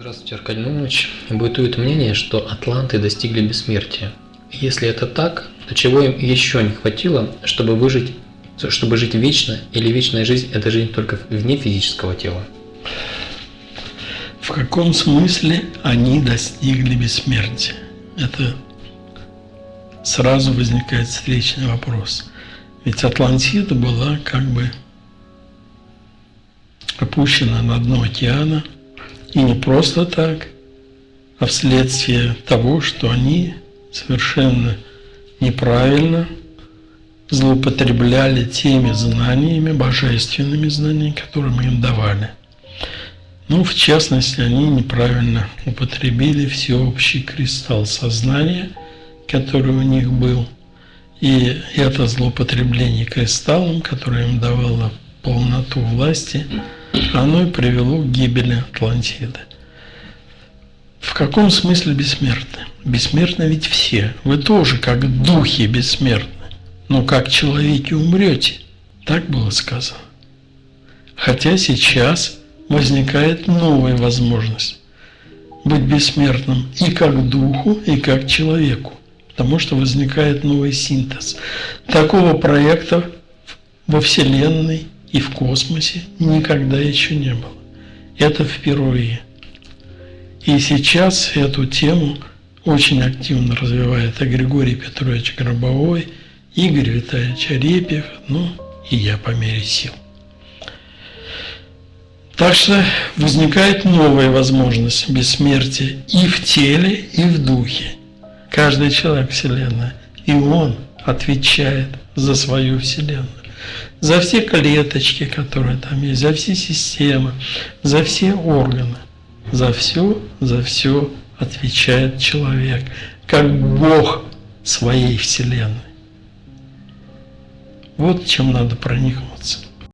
Здравствуйте, Аркадий Наумович. Бытует мнение, что атланты достигли бессмертия. Если это так, то чего им еще не хватило, чтобы выжить, чтобы жить вечно, или вечная жизнь – это жизнь только вне физического тела? В каком смысле они достигли бессмертия? Это сразу возникает встречный вопрос. Ведь Атлантида была как бы опущена на дно океана, и не просто так, а вследствие того, что они совершенно неправильно злоупотребляли теми знаниями, божественными знаниями, которые мы им давали. Ну, в частности, они неправильно употребили всеобщий кристалл сознания, который у них был. И это злоупотребление кристаллом, которое им давало полноту власти, оно и привело к гибели Атлантиды. В каком смысле бессмертны? Бессмертны ведь все. Вы тоже как духи бессмертны. Но как человеки умрете. Так было сказано. Хотя сейчас возникает новая возможность быть бессмертным и как духу, и как человеку, потому что возникает новый синтез. Такого проекта во Вселенной и в космосе никогда еще не было. Это впервые. И сейчас эту тему очень активно развивает и Григорий Петрович Гробовой, Игорь Витальевич Арепьев, ну и я по мере сил. Так что возникает новая возможность бессмертия и в теле, и в духе. Каждый человек Вселенная, и он отвечает за свою Вселенную. За все клеточки, которые там есть, за все системы, за все органы. За все, за все отвечает человек, как Бог своей Вселенной. Вот чем надо проникнуться.